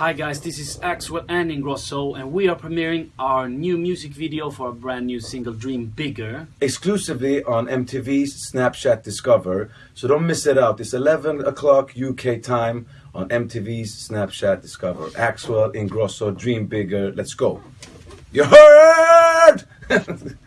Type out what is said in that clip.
Hi guys, this is Axwell and Ingrosso and we are premiering our new music video for our brand new single Dream Bigger. exclusively on MTV's Snapchat Discover. So don't miss it out. It's 11 o'clock UK time on MTV's Snapchat Discover. Axwell, Ingrosso, Dream Bigger. Let's go. You heard?